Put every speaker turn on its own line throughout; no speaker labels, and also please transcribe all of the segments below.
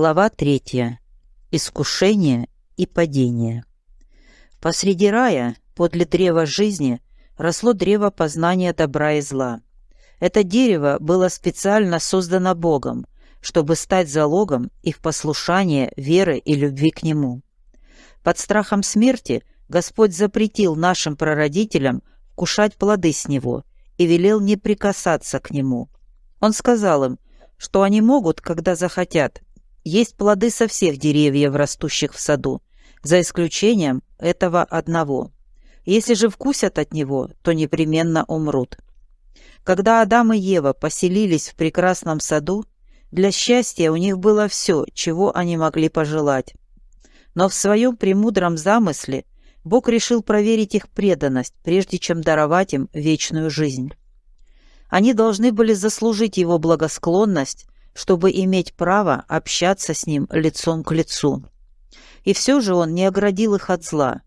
Глава третья. Искушение и падение. Посреди рая, подле древа жизни, росло древо познания добра и зла. Это дерево было специально создано Богом, чтобы стать залогом их послушания, веры и любви к Нему. Под страхом смерти Господь запретил нашим прародителям вкушать плоды с него и велел не прикасаться к Нему. Он сказал им, что они могут, когда захотят, есть плоды со всех деревьев, растущих в саду, за исключением этого одного. Если же вкусят от него, то непременно умрут. Когда Адам и Ева поселились в прекрасном саду, для счастья у них было все, чего они могли пожелать. Но в своем премудром замысле Бог решил проверить их преданность, прежде чем даровать им вечную жизнь. Они должны были заслужить его благосклонность, чтобы иметь право общаться с ним лицом к лицу. И все же он не оградил их от зла.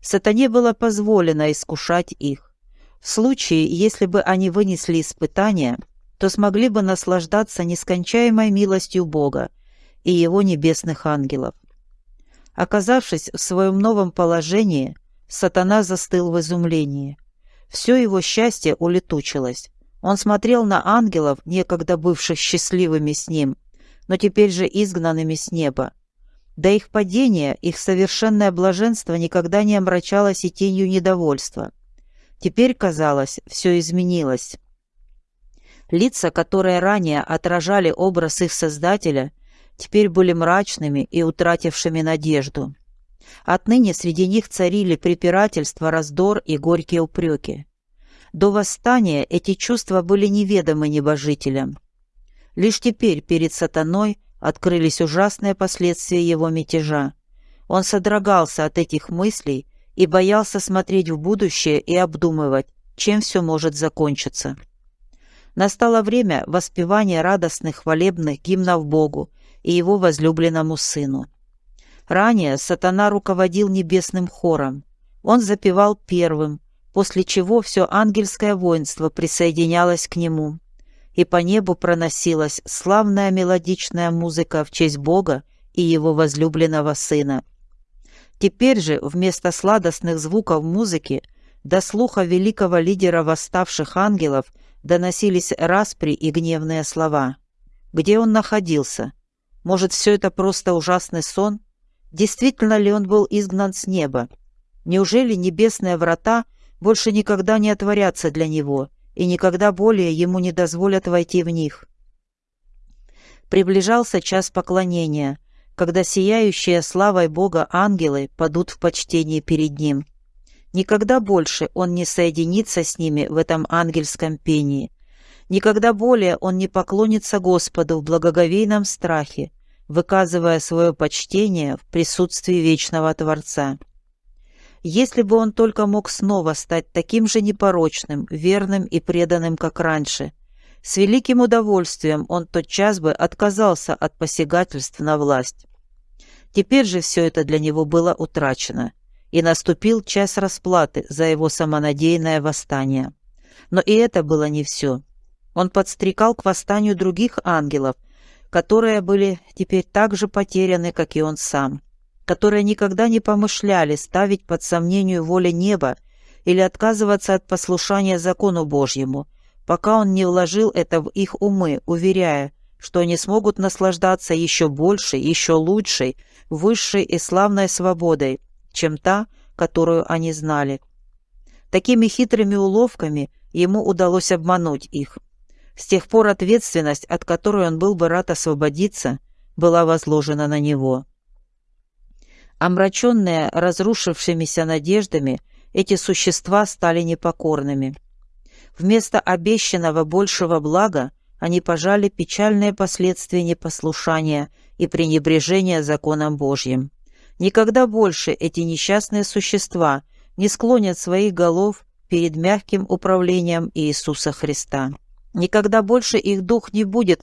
Сатане было позволено искушать их. В случае, если бы они вынесли испытания, то смогли бы наслаждаться нескончаемой милостью Бога и Его небесных ангелов. Оказавшись в своем новом положении, сатана застыл в изумлении. Все его счастье улетучилось. Он смотрел на ангелов, некогда бывших счастливыми с ним, но теперь же изгнанными с неба. До их падения их совершенное блаженство никогда не омрачалось и тенью недовольства. Теперь, казалось, все изменилось. Лица, которые ранее отражали образ их Создателя, теперь были мрачными и утратившими надежду. Отныне среди них царили препирательства, раздор и горькие упреки. До восстания эти чувства были неведомы небожителям. Лишь теперь перед сатаной открылись ужасные последствия его мятежа. Он содрогался от этих мыслей и боялся смотреть в будущее и обдумывать, чем все может закончиться. Настало время воспевания радостных хвалебных гимнов Богу и его возлюбленному сыну. Ранее сатана руководил небесным хором. Он запевал первым, после чего все ангельское воинство присоединялось к нему, и по небу проносилась славная мелодичная музыка в честь Бога и его возлюбленного сына. Теперь же вместо сладостных звуков музыки до слуха великого лидера восставших ангелов доносились распри и гневные слова. Где он находился? Может, все это просто ужасный сон? Действительно ли он был изгнан с неба? Неужели небесные врата — больше никогда не отворятся для него, и никогда более ему не дозволят войти в них. Приближался час поклонения, когда сияющие славой Бога ангелы падут в почтении перед ним. Никогда больше он не соединится с ними в этом ангельском пении. Никогда более он не поклонится Господу в благоговейном страхе, выказывая свое почтение в присутствии вечного Творца. Если бы он только мог снова стать таким же непорочным, верным и преданным, как раньше. С великим удовольствием он тотчас бы отказался от посягательств на власть. Теперь же все это для него было утрачено, и наступил час расплаты за его самонадеянное восстание. Но и это было не все. Он подстрекал к восстанию других ангелов, которые были теперь так же потеряны, как и он сам которые никогда не помышляли ставить под сомнение волю неба или отказываться от послушания закону Божьему, пока он не вложил это в их умы, уверяя, что они смогут наслаждаться еще большей, еще лучшей, высшей и славной свободой, чем та, которую они знали. Такими хитрыми уловками ему удалось обмануть их. С тех пор ответственность, от которой он был бы рад освободиться, была возложена на него. Омраченные разрушившимися надеждами, эти существа стали непокорными. Вместо обещанного большего блага они пожали печальные последствия непослушания и пренебрежения законом Божьим. Никогда больше эти несчастные существа не склонят своих голов перед мягким управлением Иисуса Христа. Никогда больше их дух не будет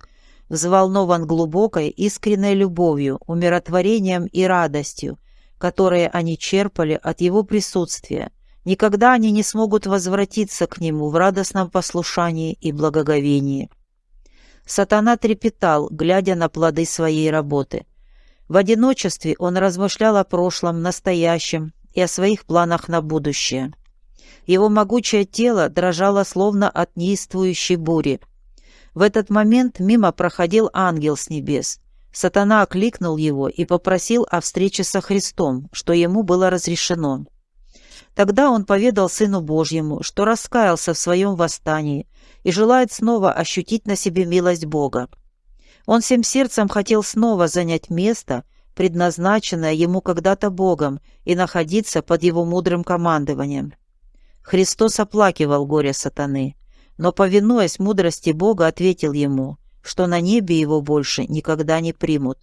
взволнован глубокой, искренней любовью, умиротворением и радостью, которые они черпали от его присутствия, никогда они не смогут возвратиться к нему в радостном послушании и благоговении. Сатана трепетал, глядя на плоды своей работы. В одиночестве он размышлял о прошлом, настоящем и о своих планах на будущее. Его могучее тело дрожало словно от неистующей бури. В этот момент мимо проходил ангел с небес. Сатана окликнул его и попросил о встрече со Христом, что ему было разрешено. Тогда он поведал Сыну Божьему, что раскаялся в своем восстании и желает снова ощутить на себе милость Бога. Он всем сердцем хотел снова занять место, предназначенное ему когда-то Богом, и находиться под его мудрым командованием. Христос оплакивал горе сатаны, но, повинуясь мудрости Бога, ответил ему, что на небе его больше никогда не примут.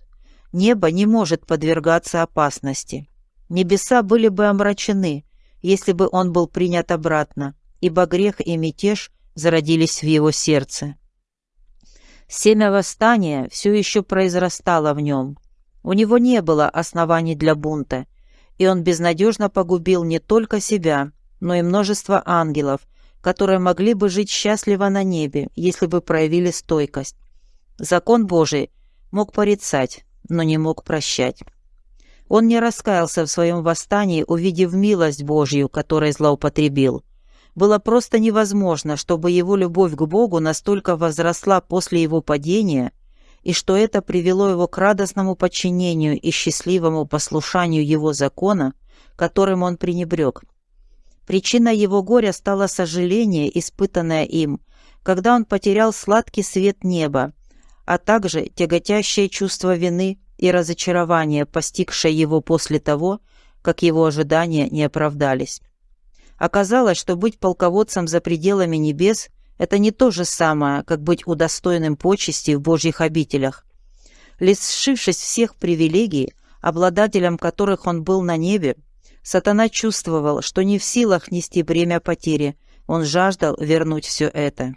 Небо не может подвергаться опасности. Небеса были бы омрачены, если бы он был принят обратно, ибо грех и мятеж зародились в его сердце. Семя восстания все еще произрастало в нем. У него не было оснований для бунта, и он безнадежно погубил не только себя, но и множество ангелов, которые могли бы жить счастливо на небе, если бы проявили стойкость. Закон Божий мог порицать, но не мог прощать. Он не раскаялся в своем восстании, увидев милость Божью, которой злоупотребил – было просто невозможно, чтобы его любовь к Богу настолько возросла после его падения, и что это привело его к радостному подчинению и счастливому послушанию его закона, которым он пренебрег. Причиной его горя стало сожаление, испытанное им, когда он потерял сладкий свет неба, а также тяготящее чувство вины и разочарования, постигшее его после того, как его ожидания не оправдались. Оказалось, что быть полководцем за пределами небес – это не то же самое, как быть удостоенным почести в Божьих обителях. Лишившись всех привилегий, обладателем которых он был на небе, сатана чувствовал, что не в силах нести бремя потери, он жаждал вернуть все это.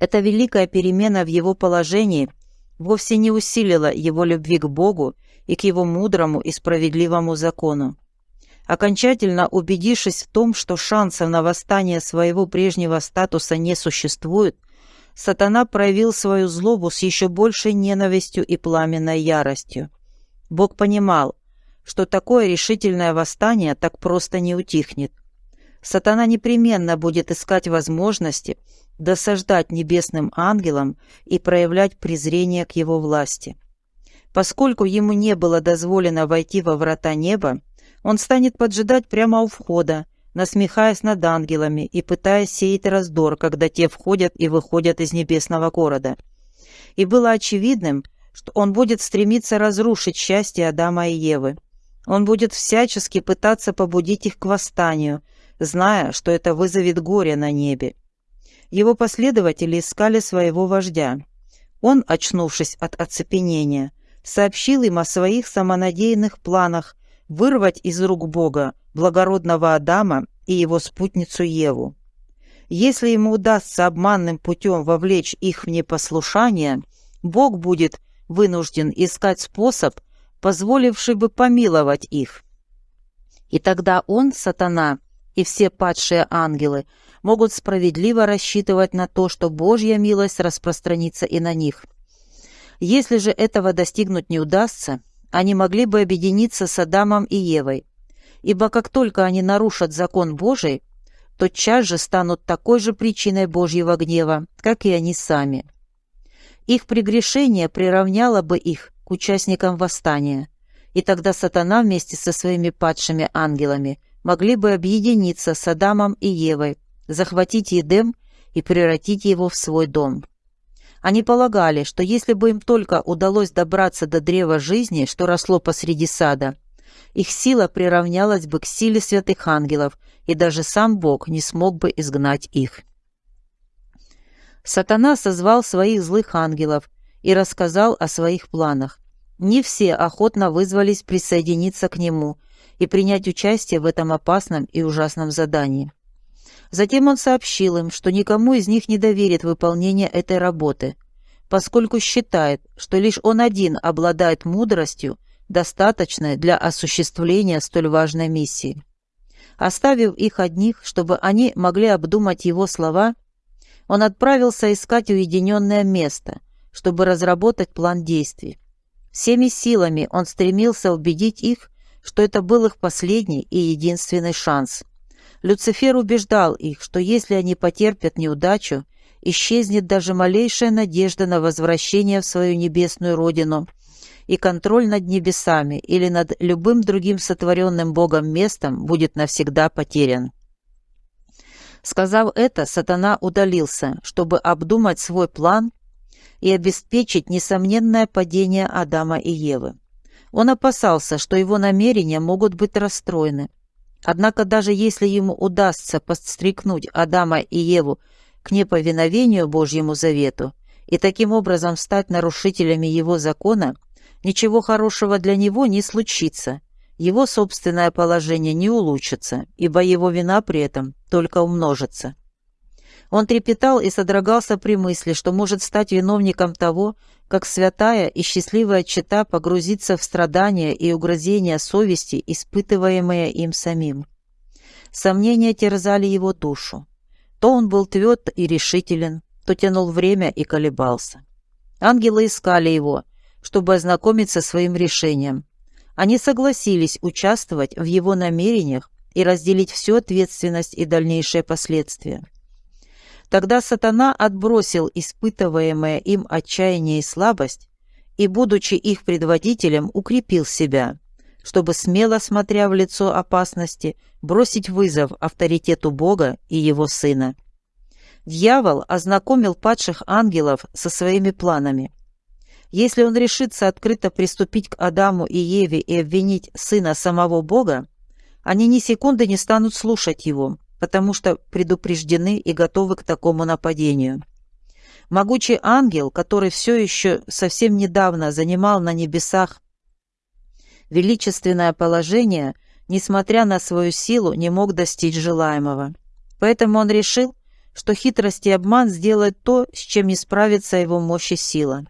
Эта великая перемена в его положении вовсе не усилила его любви к Богу и к его мудрому и справедливому закону. Окончательно убедившись в том, что шансов на восстание своего прежнего статуса не существует, сатана проявил свою злобу с еще большей ненавистью и пламенной яростью. Бог понимал, что такое решительное восстание так просто не утихнет. Сатана непременно будет искать возможности досаждать небесным ангелам и проявлять презрение к его власти. Поскольку ему не было дозволено войти во врата неба, он станет поджидать прямо у входа, насмехаясь над ангелами и пытаясь сеять раздор, когда те входят и выходят из небесного города. И было очевидным, что он будет стремиться разрушить счастье Адама и Евы. Он будет всячески пытаться побудить их к восстанию, зная, что это вызовет горе на небе. Его последователи искали своего вождя. Он, очнувшись от оцепенения, сообщил им о своих самонадеянных планах вырвать из рук Бога благородного Адама и его спутницу Еву. Если ему удастся обманным путем вовлечь их в непослушание, Бог будет вынужден искать способ, позволивший бы помиловать их. И тогда он, сатана, и все падшие ангелы могут справедливо рассчитывать на то, что Божья милость распространится и на них. Если же этого достигнуть не удастся, они могли бы объединиться с Адамом и Евой, ибо как только они нарушат закон Божий, тотчас же станут такой же причиной Божьего гнева, как и они сами. Их прегрешение приравняло бы их к участникам восстания, и тогда сатана вместе со своими падшими ангелами могли бы объединиться с Адамом и Евой, захватить Едем и превратить его в свой дом. Они полагали, что если бы им только удалось добраться до древа жизни, что росло посреди сада, их сила приравнялась бы к силе святых ангелов, и даже сам Бог не смог бы изгнать их. Сатана созвал своих злых ангелов и рассказал о своих планах. Не все охотно вызвались присоединиться к нему и принять участие в этом опасном и ужасном задании. Затем он сообщил им, что никому из них не доверит выполнение этой работы, поскольку считает, что лишь он один обладает мудростью, достаточной для осуществления столь важной миссии. Оставив их одних, чтобы они могли обдумать его слова, он отправился искать уединенное место, чтобы разработать план действий. Всеми силами он стремился убедить их, что это был их последний и единственный шанс. Люцифер убеждал их, что если они потерпят неудачу, исчезнет даже малейшая надежда на возвращение в свою небесную родину и контроль над небесами или над любым другим сотворенным Богом местом будет навсегда потерян. Сказав это, сатана удалился, чтобы обдумать свой план и обеспечить несомненное падение Адама и Евы. Он опасался, что его намерения могут быть расстроены. Однако даже если ему удастся подстрекнуть Адама и Еву к неповиновению Божьему завету и таким образом стать нарушителями его закона, ничего хорошего для него не случится, его собственное положение не улучшится, ибо его вина при этом только умножится. Он трепетал и содрогался при мысли, что может стать виновником того, как святая и счастливая чета погрузится в страдания и угрозения совести, испытываемые им самим. Сомнения терзали его душу. То он был тверд и решителен, то тянул время и колебался. Ангелы искали его, чтобы ознакомиться своим решением, они согласились участвовать в его намерениях и разделить всю ответственность и дальнейшие последствия. Тогда сатана отбросил испытываемое им отчаяние и слабость и, будучи их предводителем, укрепил себя, чтобы, смело смотря в лицо опасности, бросить вызов авторитету Бога и его Сына. Дьявол ознакомил падших ангелов со своими планами – если он решится открыто приступить к Адаму и Еве и обвинить сына самого Бога, они ни секунды не станут слушать его, потому что предупреждены и готовы к такому нападению. Могучий ангел, который все еще совсем недавно занимал на небесах величественное положение, несмотря на свою силу, не мог достичь желаемого. Поэтому он решил, что хитрость и обман сделают то, с чем не справится его мощь и сила.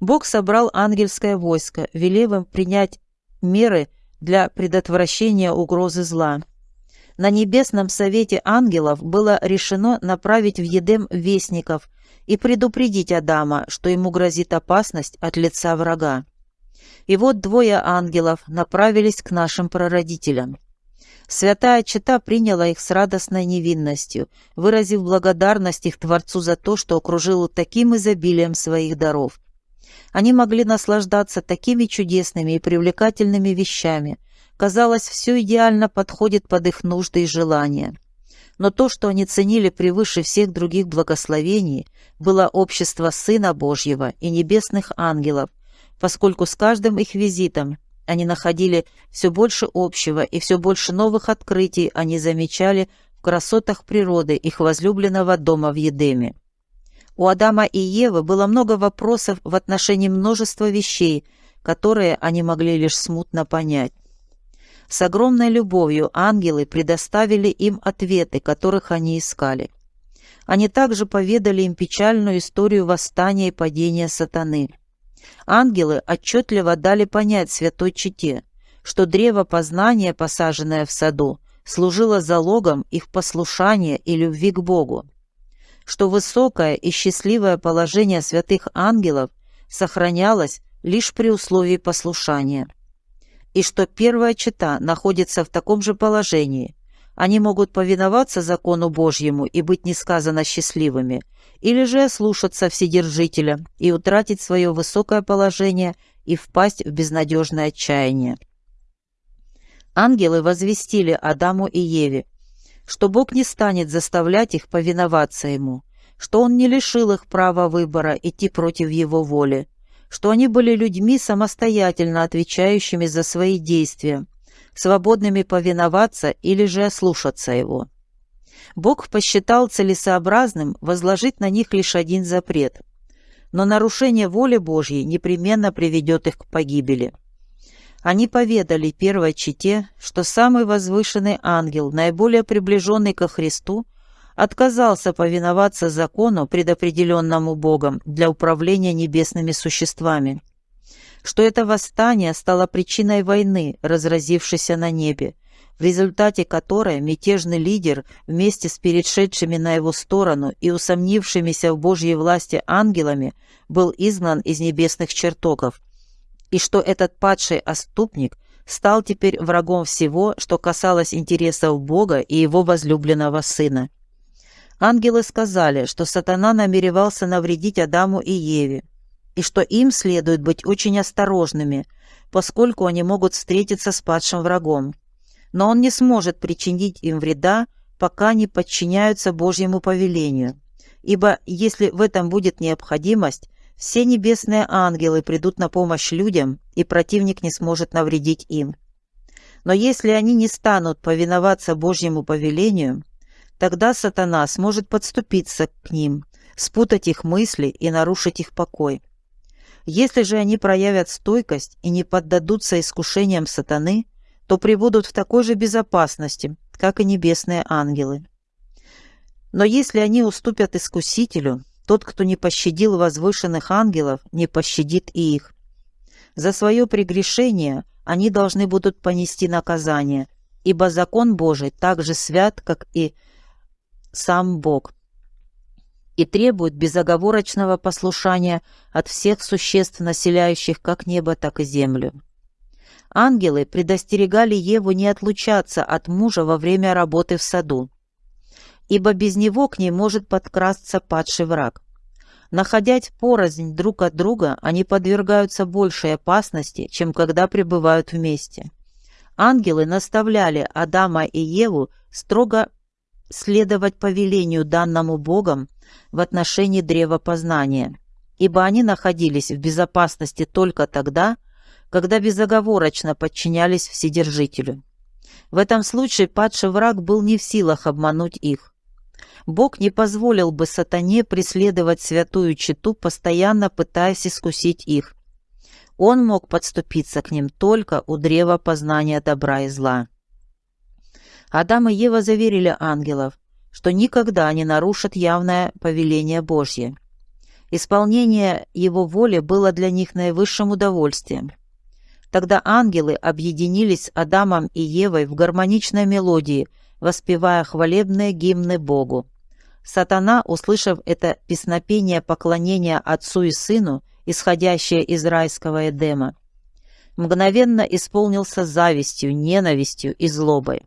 Бог собрал ангельское войско, велев им принять меры для предотвращения угрозы зла. На небесном совете ангелов было решено направить в Едем вестников и предупредить Адама, что ему грозит опасность от лица врага. И вот двое ангелов направились к нашим прародителям. Святая Чита приняла их с радостной невинностью, выразив благодарность их Творцу за то, что окружил таким изобилием своих даров, они могли наслаждаться такими чудесными и привлекательными вещами. Казалось, все идеально подходит под их нужды и желания. Но то, что они ценили превыше всех других благословений, было общество Сына Божьего и небесных ангелов, поскольку с каждым их визитом они находили все больше общего и все больше новых открытий они замечали в красотах природы их возлюбленного дома в Едеме. У Адама и Евы было много вопросов в отношении множества вещей, которые они могли лишь смутно понять. С огромной любовью ангелы предоставили им ответы, которых они искали. Они также поведали им печальную историю восстания и падения сатаны. Ангелы отчетливо дали понять святой чете, что древо познания, посаженное в саду, служило залогом их послушания и любви к Богу что высокое и счастливое положение святых ангелов сохранялось лишь при условии послушания, и что первая чита находится в таком же положении. Они могут повиноваться закону Божьему и быть несказанно счастливыми, или же слушаться Вседержителя и утратить свое высокое положение и впасть в безнадежное отчаяние. Ангелы возвестили Адаму и Еве, что Бог не станет заставлять их повиноваться Ему, что Он не лишил их права выбора идти против Его воли, что они были людьми, самостоятельно отвечающими за свои действия, свободными повиноваться или же ослушаться Его. Бог посчитал целесообразным возложить на них лишь один запрет, но нарушение воли Божьей непременно приведет их к погибели. Они поведали первой чете, что самый возвышенный ангел, наиболее приближенный ко Христу, отказался повиноваться закону, предопределенному Богом для управления небесными существами, что это восстание стало причиной войны, разразившейся на небе, в результате которой мятежный лидер вместе с перешедшими на его сторону и усомнившимися в Божьей власти ангелами был изгнан из небесных чертогов и что этот падший оступник стал теперь врагом всего, что касалось интересов Бога и его возлюбленного сына. Ангелы сказали, что сатана намеревался навредить Адаму и Еве, и что им следует быть очень осторожными, поскольку они могут встретиться с падшим врагом. Но он не сможет причинить им вреда, пока не подчиняются Божьему повелению. Ибо если в этом будет необходимость, все небесные ангелы придут на помощь людям, и противник не сможет навредить им. Но если они не станут повиноваться Божьему повелению, тогда сатана сможет подступиться к ним, спутать их мысли и нарушить их покой. Если же они проявят стойкость и не поддадутся искушениям сатаны, то прибудут в такой же безопасности, как и небесные ангелы. Но если они уступят искусителю, тот, кто не пощадил возвышенных ангелов, не пощадит и их. За свое прегрешение они должны будут понести наказание, ибо закон Божий так же свят, как и сам Бог, и требует безоговорочного послушания от всех существ, населяющих как небо, так и землю. Ангелы предостерегали Еву не отлучаться от мужа во время работы в саду, ибо без него к ней может подкрасться падший враг. Находясь порознь друг от друга, они подвергаются большей опасности, чем когда пребывают вместе. Ангелы наставляли Адама и Еву строго следовать повелению данному Богом в отношении древа познания, ибо они находились в безопасности только тогда, когда безоговорочно подчинялись Вседержителю. В этом случае падший враг был не в силах обмануть их. Бог не позволил бы сатане преследовать святую читу, постоянно пытаясь искусить их. Он мог подступиться к ним только у древа познания добра и зла. Адам и Ева заверили ангелов, что никогда не нарушат явное повеление Божье. Исполнение его воли было для них наивысшим удовольствием. Тогда ангелы объединились с Адамом и Евой в гармоничной мелодии, воспевая хвалебные гимны Богу. Сатана, услышав это песнопение поклонения Отцу и Сыну, исходящее из райского Эдема, мгновенно исполнился завистью, ненавистью и злобой.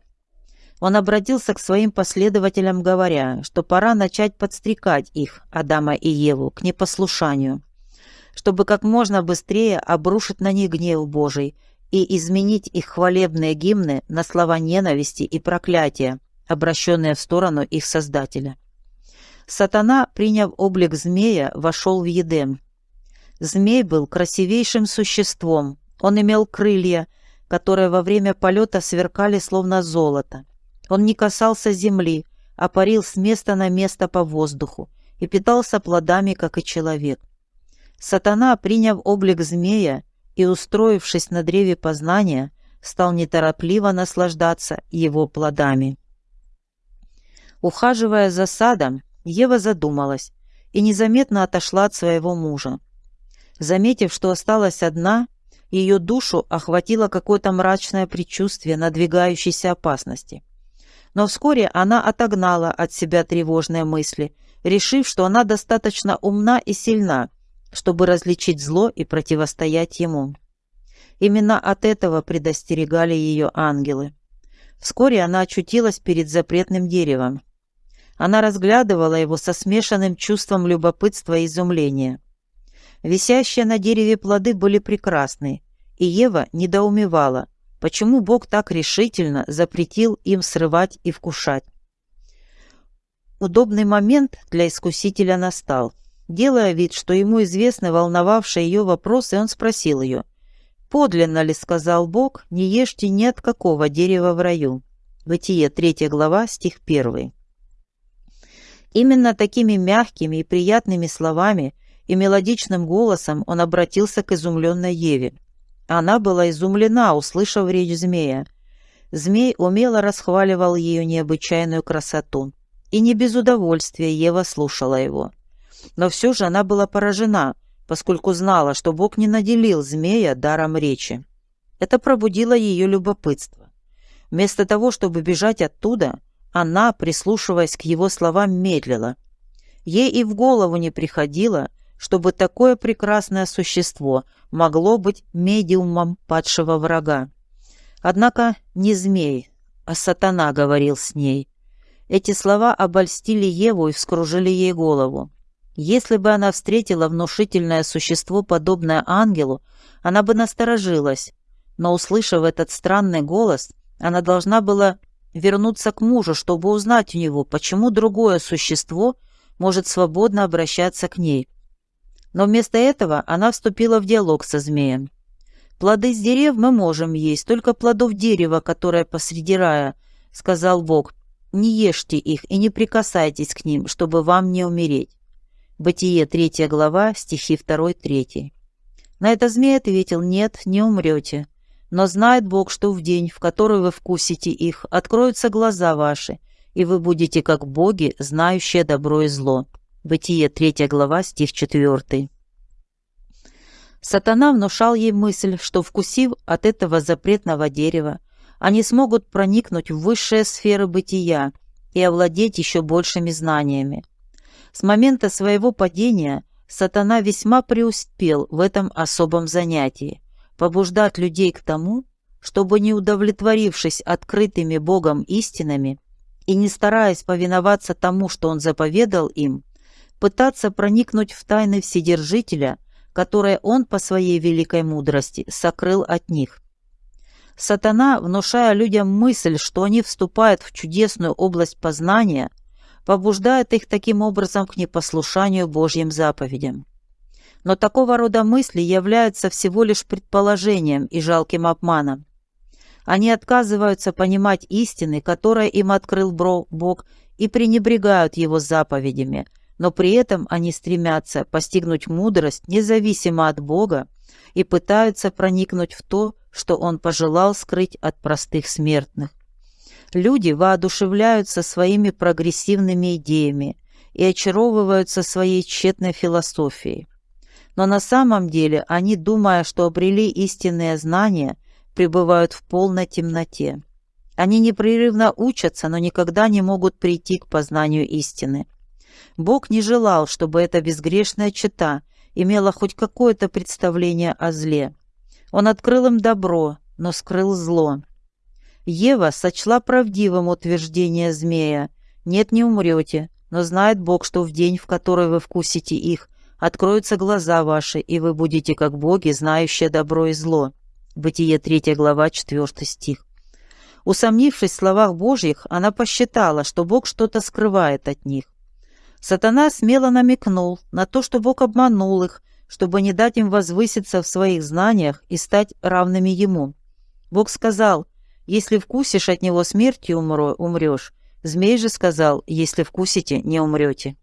Он обратился к своим последователям, говоря, что пора начать подстрекать их, Адама и Еву, к непослушанию, чтобы как можно быстрее обрушить на них гнев Божий и изменить их хвалебные гимны на слова ненависти и проклятия, обращенные в сторону их Создателя. Сатана, приняв облик змея, вошел в Едем. Змей был красивейшим существом, он имел крылья, которые во время полета сверкали словно золото. Он не касался земли, а парил с места на место по воздуху и питался плодами, как и человек. Сатана, приняв облик змея и устроившись на древе познания, стал неторопливо наслаждаться его плодами. Ухаживая за садом, Ева задумалась и незаметно отошла от своего мужа. Заметив, что осталась одна, ее душу охватило какое-то мрачное предчувствие надвигающейся опасности. Но вскоре она отогнала от себя тревожные мысли, решив, что она достаточно умна и сильна, чтобы различить зло и противостоять ему. Именно от этого предостерегали ее ангелы. Вскоре она очутилась перед запретным деревом. Она разглядывала его со смешанным чувством любопытства и изумления. Висящие на дереве плоды были прекрасны, и Ева недоумевала, почему Бог так решительно запретил им срывать и вкушать. Удобный момент для искусителя настал. Делая вид, что ему известны волновавшие ее вопросы, он спросил ее, «Подлинно ли, — сказал Бог, — не ешьте ни от какого дерева в раю?» Бытие, 3 глава, стих 1. Именно такими мягкими и приятными словами и мелодичным голосом он обратился к изумленной Еве. Она была изумлена, услышав речь змея. Змей умело расхваливал ее необычайную красоту. И не без удовольствия Ева слушала его. Но все же она была поражена, поскольку знала, что Бог не наделил змея даром речи. Это пробудило ее любопытство. Вместо того, чтобы бежать оттуда, она, прислушиваясь к его словам, медлила. Ей и в голову не приходило, чтобы такое прекрасное существо могло быть медиумом падшего врага. Однако не змей, а сатана говорил с ней. Эти слова обольстили Еву и вскружили ей голову. Если бы она встретила внушительное существо, подобное ангелу, она бы насторожилась, но, услышав этот странный голос, она должна была вернуться к мужу, чтобы узнать у него, почему другое существо может свободно обращаться к ней. Но вместо этого она вступила в диалог со змеем. «Плоды с дерев мы можем есть, только плодов дерева, которое посреди рая», — сказал Бог. «Не ешьте их и не прикасайтесь к ним, чтобы вам не умереть». Бытие, 3 глава, стихи 2-3. На это змей ответил, «Нет, не умрете. Но знает Бог, что в день, в который вы вкусите их, откроются глаза ваши, и вы будете как боги, знающие добро и зло». Бытие, 3 глава, стих 4. Сатана внушал ей мысль, что, вкусив от этого запретного дерева, они смогут проникнуть в высшие сферы бытия и овладеть еще большими знаниями. С момента своего падения сатана весьма преуспел в этом особом занятии – побуждать людей к тому, чтобы, не удовлетворившись открытыми Богом истинами и не стараясь повиноваться тому, что Он заповедал им, пытаться проникнуть в тайны Вседержителя, которые он по своей великой мудрости сокрыл от них. Сатана, внушая людям мысль, что они вступают в чудесную область познания, побуждает их таким образом к непослушанию Божьим заповедям. Но такого рода мысли являются всего лишь предположением и жалким обманом. Они отказываются понимать истины, которые им открыл Бог, и пренебрегают Его заповедями – но при этом они стремятся постигнуть мудрость независимо от Бога и пытаются проникнуть в то, что Он пожелал скрыть от простых смертных. Люди воодушевляются своими прогрессивными идеями и очаровываются своей тщетной философией. Но на самом деле они, думая, что обрели истинные знания, пребывают в полной темноте. Они непрерывно учатся, но никогда не могут прийти к познанию истины. Бог не желал, чтобы эта безгрешная чета имела хоть какое-то представление о зле. Он открыл им добро, но скрыл зло. Ева сочла правдивым утверждение змея «Нет, не умрете, но знает Бог, что в день, в который вы вкусите их, откроются глаза ваши, и вы будете как боги, знающие добро и зло». Бытие 3 глава 4 стих. Усомнившись в словах Божьих, она посчитала, что Бог что-то скрывает от них. Сатана смело намекнул на то, что Бог обманул их, чтобы не дать им возвыситься в своих знаниях и стать равными Ему. Бог сказал, «Если вкусишь от него смертью умро, умрешь». Змей же сказал, «Если вкусите, не умрете».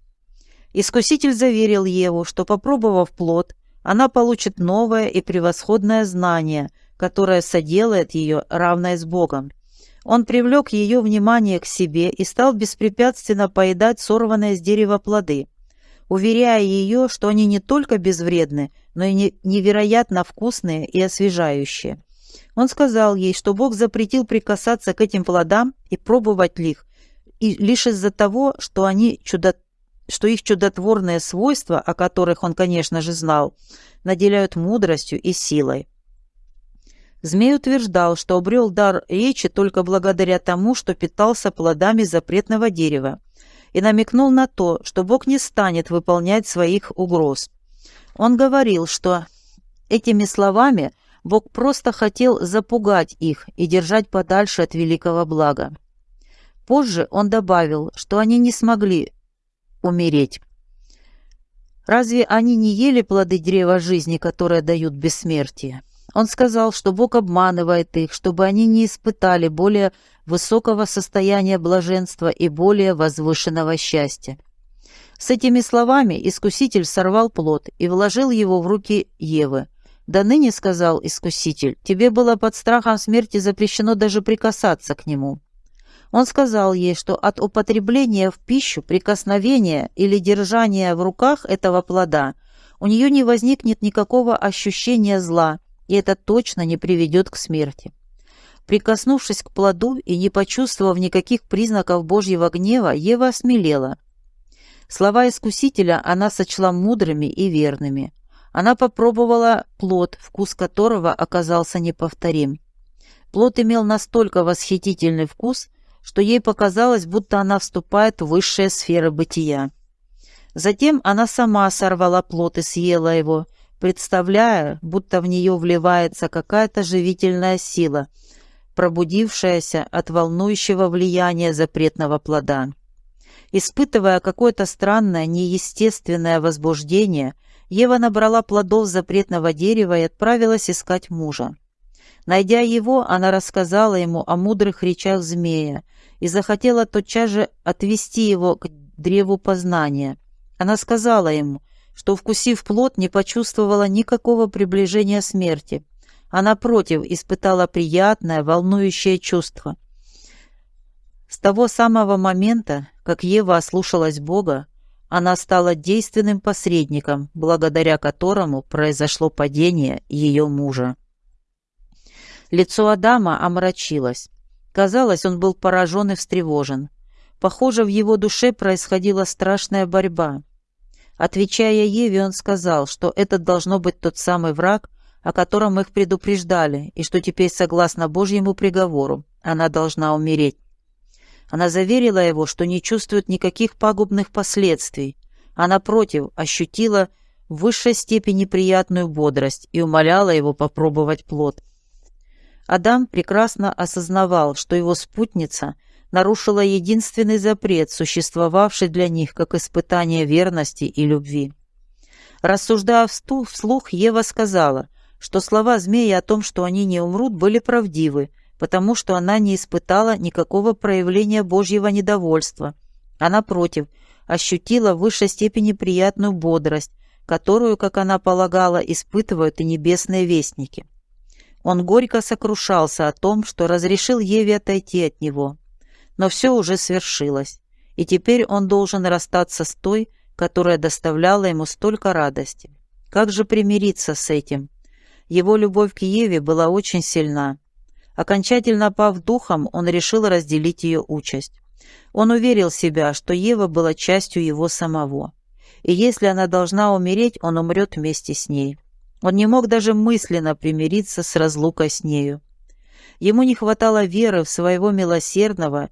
Искуситель заверил Еву, что, попробовав плод, она получит новое и превосходное знание, которое соделает ее равной с Богом. Он привлек ее внимание к себе и стал беспрепятственно поедать сорванные с дерева плоды, уверяя ее, что они не только безвредны, но и невероятно вкусные и освежающие. Он сказал ей, что Бог запретил прикасаться к этим плодам и пробовать их, и лишь из-за того, что они чудо что их чудотворные свойства, о которых он, конечно же, знал, наделяют мудростью и силой. Змей утверждал, что обрел дар речи только благодаря тому, что питался плодами запретного дерева, и намекнул на то, что Бог не станет выполнять своих угроз. Он говорил, что этими словами Бог просто хотел запугать их и держать подальше от великого блага. Позже он добавил, что они не смогли умереть. Разве они не ели плоды древа жизни, которые дают бессмертие? Он сказал, что Бог обманывает их, чтобы они не испытали более высокого состояния блаженства и более возвышенного счастья. С этими словами искуситель сорвал плод и вложил его в руки Евы. «Да ныне, — сказал искуситель, — тебе было под страхом смерти запрещено даже прикасаться к нему». Он сказал ей, что от употребления в пищу, прикосновения или держания в руках этого плода у нее не возникнет никакого ощущения зла, и это точно не приведет к смерти. Прикоснувшись к плоду и не почувствовав никаких признаков Божьего гнева, Ева осмелела. Слова Искусителя она сочла мудрыми и верными. Она попробовала плод, вкус которого оказался неповторим. Плод имел настолько восхитительный вкус, что ей показалось, будто она вступает в высшие сферы бытия. Затем она сама сорвала плод и съела его, представляя, будто в нее вливается какая-то живительная сила, пробудившаяся от волнующего влияния запретного плода. Испытывая какое-то странное, неестественное возбуждение, Ева набрала плодов запретного дерева и отправилась искать мужа. Найдя его, она рассказала ему о мудрых речах змея и захотела тотчас же отвести его к древу познания. Она сказала ему, что, вкусив плод, не почувствовала никакого приближения смерти, а напротив испытала приятное, волнующее чувство. С того самого момента, как Ева ослушалась Бога, она стала действенным посредником, благодаря которому произошло падение ее мужа. Лицо Адама омрачилось. Казалось, он был поражен и встревожен. Похоже, в его душе происходила страшная борьба. Отвечая Еве, он сказал, что это должно быть тот самый враг, о котором их предупреждали, и что теперь, согласно Божьему приговору, она должна умереть. Она заверила его, что не чувствует никаких пагубных последствий, а напротив ощутила в высшей степени приятную бодрость и умоляла его попробовать плод. Адам прекрасно осознавал, что его спутница нарушила единственный запрет, существовавший для них как испытание верности и любви. Рассуждая вслух, Ева сказала, что слова змея о том, что они не умрут, были правдивы, потому что она не испытала никакого проявления Божьего недовольства, а, напротив, ощутила в высшей степени приятную бодрость, которую, как она полагала, испытывают и небесные вестники. Он горько сокрушался о том, что разрешил Еве отойти от него. Но все уже свершилось, и теперь он должен расстаться с той, которая доставляла ему столько радости. Как же примириться с этим? Его любовь к Еве была очень сильна. Окончательно пав духом, он решил разделить ее участь. Он уверил себя, что Ева была частью его самого. И если она должна умереть, он умрет вместе с ней. Он не мог даже мысленно примириться с разлукой с нею. Ему не хватало веры в своего милосердного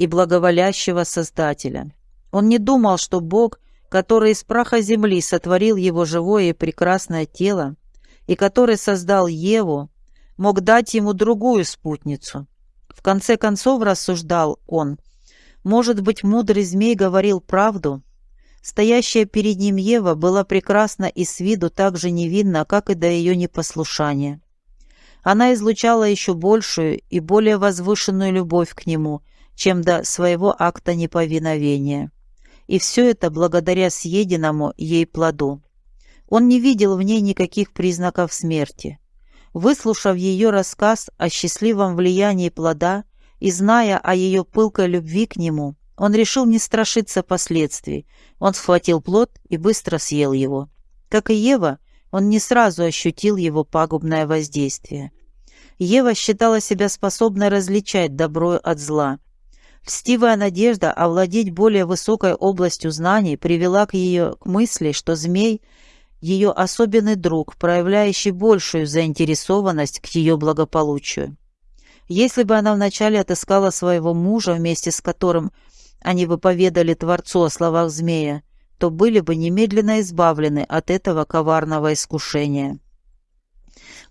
и благоволящего Создателя. Он не думал, что Бог, который из праха земли сотворил его живое и прекрасное тело, и который создал Еву, мог дать ему другую спутницу. В конце концов, рассуждал он, может быть, мудрый змей говорил правду, Стоящая перед ним Ева была прекрасна и с виду так же невинна, как и до ее непослушания. Она излучала еще большую и более возвышенную любовь к нему, чем до своего акта неповиновения. И все это благодаря съеденному ей плоду. Он не видел в ней никаких признаков смерти. Выслушав ее рассказ о счастливом влиянии плода и зная о ее пылкой любви к нему, он решил не страшиться последствий. Он схватил плод и быстро съел его. Как и Ева, он не сразу ощутил его пагубное воздействие. Ева считала себя способной различать добро от зла. Льстивая надежда овладеть более высокой областью знаний привела к ее к мысли, что змей – ее особенный друг, проявляющий большую заинтересованность к ее благополучию. Если бы она вначале отыскала своего мужа, вместе с которым – они бы поведали Творцу о словах змея, то были бы немедленно избавлены от этого коварного искушения.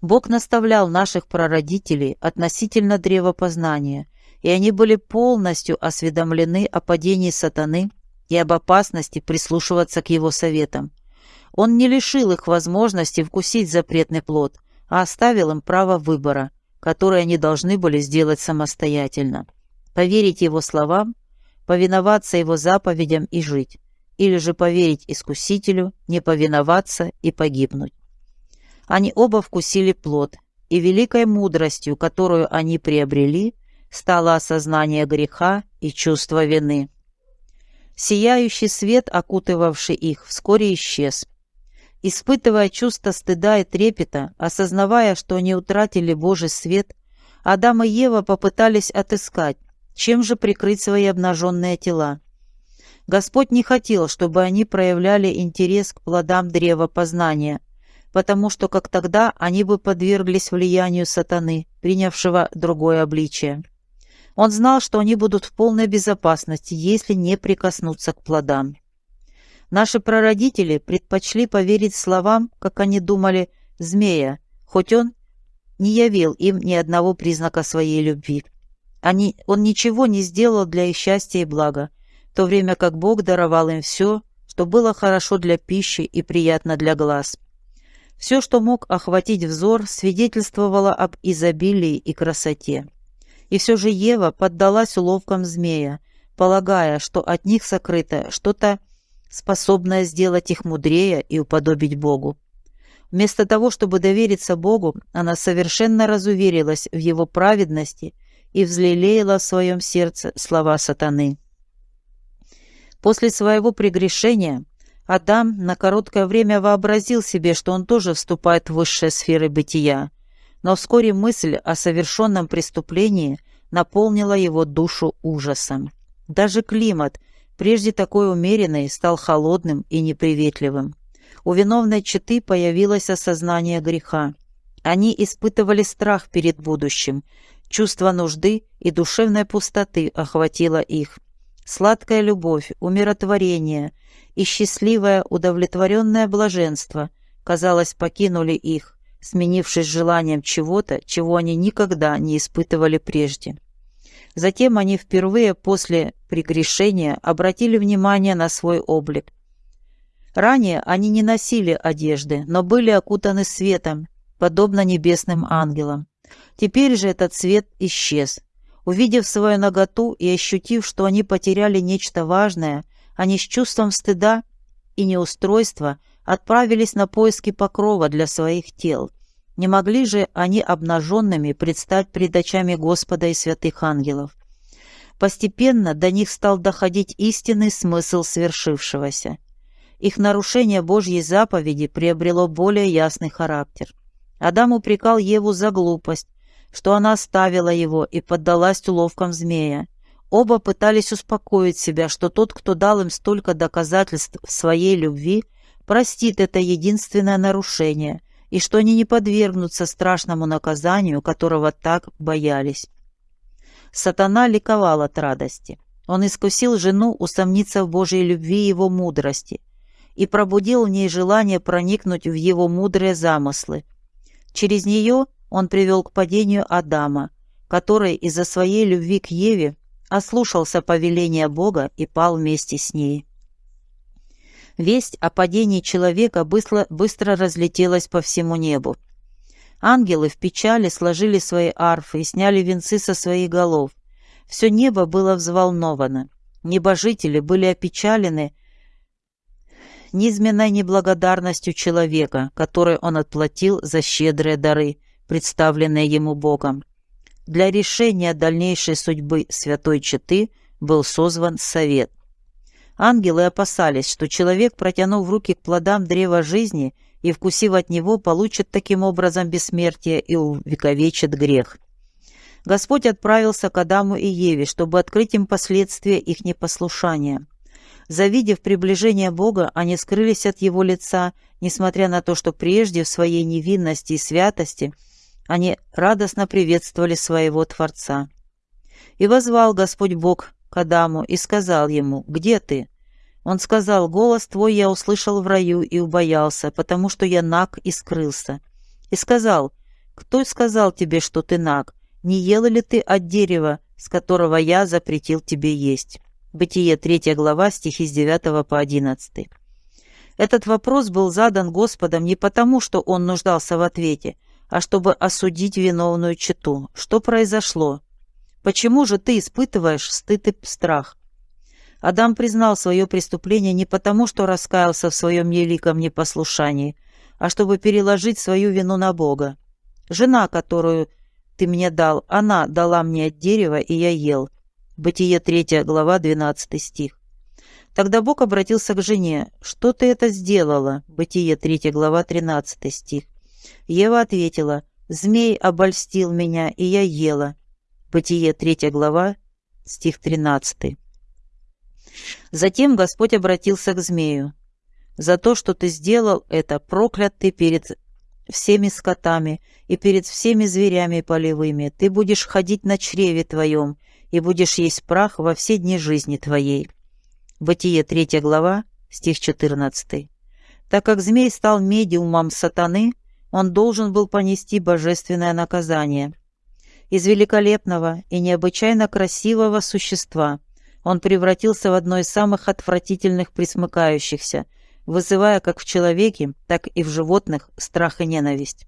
Бог наставлял наших прародителей относительно древопознания, и они были полностью осведомлены о падении сатаны и об опасности прислушиваться к его советам. Он не лишил их возможности вкусить запретный плод, а оставил им право выбора, которое они должны были сделать самостоятельно. Поверить его словам повиноваться его заповедям и жить, или же поверить искусителю, не повиноваться и погибнуть. Они оба вкусили плод, и великой мудростью, которую они приобрели, стало осознание греха и чувство вины. Сияющий свет, окутывавший их, вскоре исчез. Испытывая чувство стыда и трепета, осознавая, что они утратили Божий свет, Адам и Ева попытались отыскать, чем же прикрыть свои обнаженные тела? Господь не хотел, чтобы они проявляли интерес к плодам древа познания, потому что как тогда они бы подверглись влиянию сатаны, принявшего другое обличие. Он знал, что они будут в полной безопасности, если не прикоснуться к плодам. Наши прародители предпочли поверить словам, как они думали, змея, хоть он не явил им ни одного признака своей любви. Они, он ничего не сделал для их счастья и блага, в то время как Бог даровал им все, что было хорошо для пищи и приятно для глаз. Все, что мог охватить взор, свидетельствовало об изобилии и красоте. И все же Ева поддалась уловкам змея, полагая, что от них сокрыто что-то, способное сделать их мудрее и уподобить Богу. Вместо того, чтобы довериться Богу, она совершенно разуверилась в Его праведности и взлелеяла в своем сердце слова сатаны. После своего прегрешения Адам на короткое время вообразил себе, что он тоже вступает в высшие сферы бытия, но вскоре мысль о совершенном преступлении наполнила его душу ужасом. Даже климат, прежде такой умеренный, стал холодным и неприветливым. У виновной четы появилось осознание греха. Они испытывали страх перед будущим, чувство нужды и душевной пустоты охватило их. Сладкая любовь, умиротворение и счастливое удовлетворенное блаженство, казалось, покинули их, сменившись желанием чего-то, чего они никогда не испытывали прежде. Затем они впервые после прегрешения обратили внимание на свой облик. Ранее они не носили одежды, но были окутаны светом, подобно небесным ангелам. Теперь же этот свет исчез. Увидев свою наготу и ощутив, что они потеряли нечто важное, они с чувством стыда и неустройства отправились на поиски покрова для своих тел. Не могли же они обнаженными предстать пред очами Господа и святых ангелов. Постепенно до них стал доходить истинный смысл свершившегося. Их нарушение Божьей заповеди приобрело более ясный характер. Адам упрекал Еву за глупость, что она оставила его и поддалась уловкам змея. Оба пытались успокоить себя, что тот, кто дал им столько доказательств своей любви, простит это единственное нарушение, и что они не подвергнутся страшному наказанию, которого так боялись. Сатана ликовал от радости. Он искусил жену усомниться в Божьей любви и его мудрости и пробудил в ней желание проникнуть в его мудрые замыслы. Через нее он привел к падению Адама, который из-за своей любви к Еве ослушался повеления Бога и пал вместе с ней. Весть о падении человека быстро, быстро разлетелась по всему небу. Ангелы в печали сложили свои арфы и сняли венцы со своих голов. Все небо было взволновано. Небожители были опечалены низменной неблагодарностью человека, который он отплатил за щедрые дары, представленные ему Богом. Для решения дальнейшей судьбы святой Четы был созван совет. Ангелы опасались, что человек, протянув руки к плодам древа жизни и вкусив от него, получит таким образом бессмертие и увековечит грех. Господь отправился к Адаму и Еве, чтобы открыть им последствия их непослушания. Завидев приближение Бога, они скрылись от Его лица, несмотря на то, что прежде в своей невинности и святости они радостно приветствовали своего Творца. И возвал Господь Бог к Адаму и сказал ему, «Где ты?» Он сказал, «Голос твой я услышал в раю и убоялся, потому что я наг и скрылся». И сказал, «Кто сказал тебе, что ты наг? Не ел ли ты от дерева, с которого я запретил тебе есть?» Бытие 3 глава, стихи с 9 по 11. Этот вопрос был задан Господом не потому, что он нуждался в ответе, а чтобы осудить виновную чету. Что произошло? Почему же ты испытываешь стыд и страх? Адам признал свое преступление не потому, что раскаялся в своем великом непослушании, а чтобы переложить свою вину на Бога. Жена, которую ты мне дал, она дала мне от дерева, и я ел. Бытие 3 глава 12 стих. Тогда Бог обратился к жене. «Что ты это сделала?» Бытие 3 глава 13 стих. Ева ответила. «Змей обольстил меня, и я ела». Бытие 3 глава, стих 13. Затем Господь обратился к змею. «За то, что ты сделал это, проклят ты перед всеми скотами и перед всеми зверями полевыми. Ты будешь ходить на чреве твоем и будешь есть прах во все дни жизни твоей». Бытие 3 глава, стих 14. Так как змей стал медиумом сатаны, он должен был понести божественное наказание. Из великолепного и необычайно красивого существа он превратился в одно из самых отвратительных присмыкающихся, вызывая как в человеке, так и в животных страх и ненависть.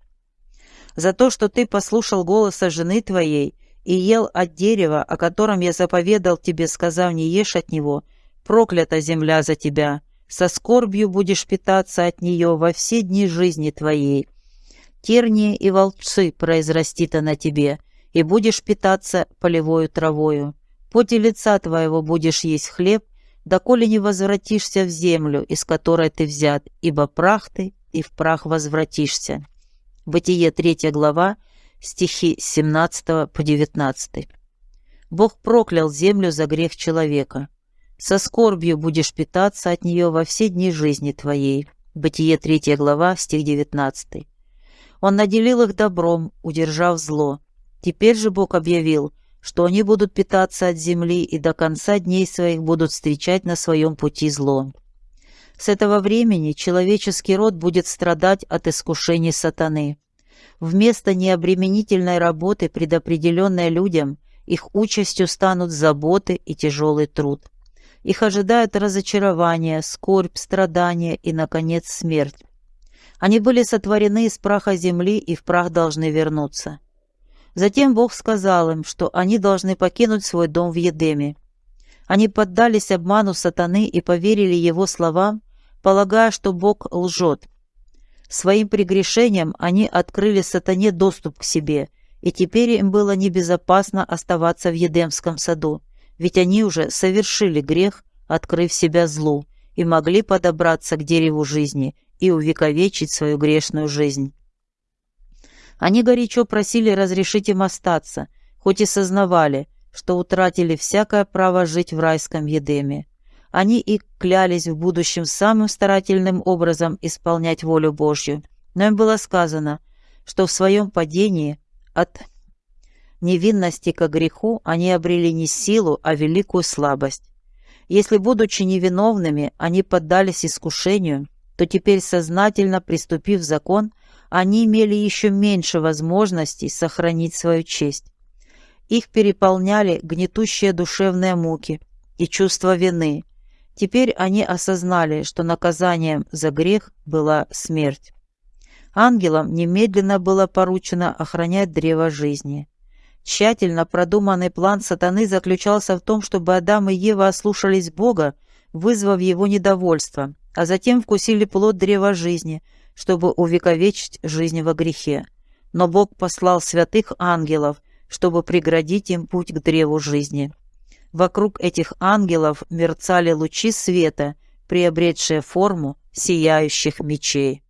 За то, что ты послушал голоса жены твоей и ел от дерева, о котором я заповедал тебе, сказав, не ешь от него, проклята земля за тебя, со скорбью будешь питаться от нее во все дни жизни твоей. Тернии и волчцы произрастит она тебе, и будешь питаться полевою травою. Поте лица твоего будешь есть хлеб, доколе не возвратишься в землю, из которой ты взят, ибо прах ты, и в прах возвратишься». Бытие 3 глава, стихи с 17 по 19. Бог проклял землю за грех человека. Со скорбью будешь питаться от нее во все дни жизни твоей. Бытие 3 глава, стих 19. Он наделил их добром, удержав зло. Теперь же Бог объявил, что они будут питаться от земли и до конца дней своих будут встречать на своем пути зло. С этого времени человеческий род будет страдать от искушений сатаны. Вместо необременительной работы, предопределенной людям, их участью станут заботы и тяжелый труд. Их ожидают разочарование, скорбь, страдания и, наконец, смерть. Они были сотворены из праха земли и в прах должны вернуться. Затем Бог сказал им, что они должны покинуть свой дом в Едеме. Они поддались обману сатаны и поверили его словам, полагая, что Бог лжет. Своим прегрешением они открыли сатане доступ к себе, и теперь им было небезопасно оставаться в Едемском саду, ведь они уже совершили грех, открыв себя злу, и могли подобраться к дереву жизни и увековечить свою грешную жизнь. Они горячо просили разрешить им остаться, хоть и сознавали, что утратили всякое право жить в райском Едеме. Они и клялись в будущем самым старательным образом исполнять волю Божью. Но им было сказано, что в своем падении от невинности к греху они обрели не силу, а великую слабость. Если, будучи невиновными, они поддались искушению, то теперь, сознательно приступив закон, они имели еще меньше возможностей сохранить свою честь. Их переполняли гнетущие душевные муки и чувство вины. Теперь они осознали, что наказанием за грех была смерть. Ангелам немедленно было поручено охранять древо жизни. Тщательно продуманный план сатаны заключался в том, чтобы Адам и Ева ослушались Бога, вызвав его недовольство, а затем вкусили плод древа жизни – чтобы увековечить жизнь во грехе. Но Бог послал святых ангелов, чтобы преградить им путь к древу жизни. Вокруг этих ангелов мерцали лучи света, приобретшие форму сияющих мечей.